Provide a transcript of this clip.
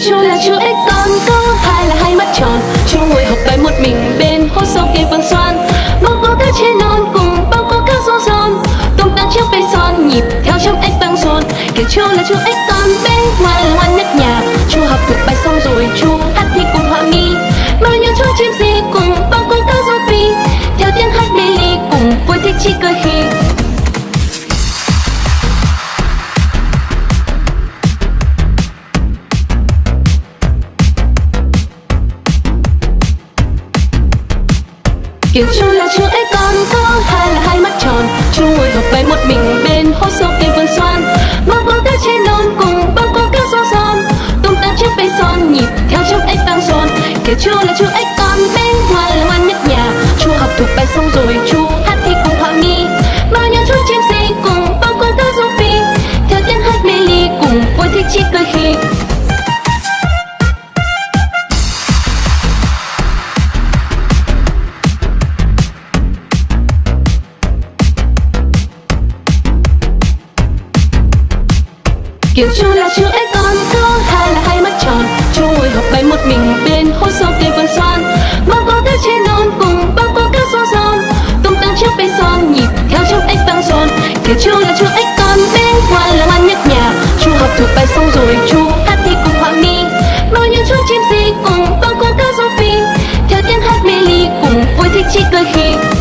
chú là chú ếch con có hai là hai mắt tròn. Chú ngồi học bài một mình bên hố sâu kia vườn xoan. Bao cô cá trên non cùng bao cô cá rô son tung tăng chiếc bê son nhịp theo trong ếch băng rôn kiểu chú là chú ếch con bên ngoài là ngoan nhất nhà. Chú học thuộc bài xong rồi, chú hát thi cùng họa mi. Bao nhiêu chú chim gì cùng bao cô cá rô phi. Theo tiếng hát mê ly cùng, vui thích chi cười Kiểu chú là chú ấy con, có hai là hai mắt tròn. Chú ngồi học bài một mình bên hố sâu cây vườn xoan. Bông bông cá trên non cùng bông cô cao rô giòn. Tung tăng chiếc bay son, nhịp theo chiếc ếch tăng son Kiểu chú là chú ấy con, bên ngoài là ngoan nhất nhà. Chú học thuộc bài xong rồi chú Kiểu chú là chú ấy còn thơ Hai là hai mắt tròn. Chú ngồi học bài một mình, bên hồ sâu tiền vườn xoan. Bao có thế trên non, cùng bao có các số son Tung tăng chiếc bay son, nhịp theo chiếc ếch vang son Kiểu chú là chú ếch còn bé ngoan là ngoan nhất nhà. Chú học thuộc bài xong rồi, chú hát thì cùng họa mi bao nhiêu chú chim gì, cùng bao có các số phi. Theo tiếng hát mê ly, cùng vui thích chi cười khi.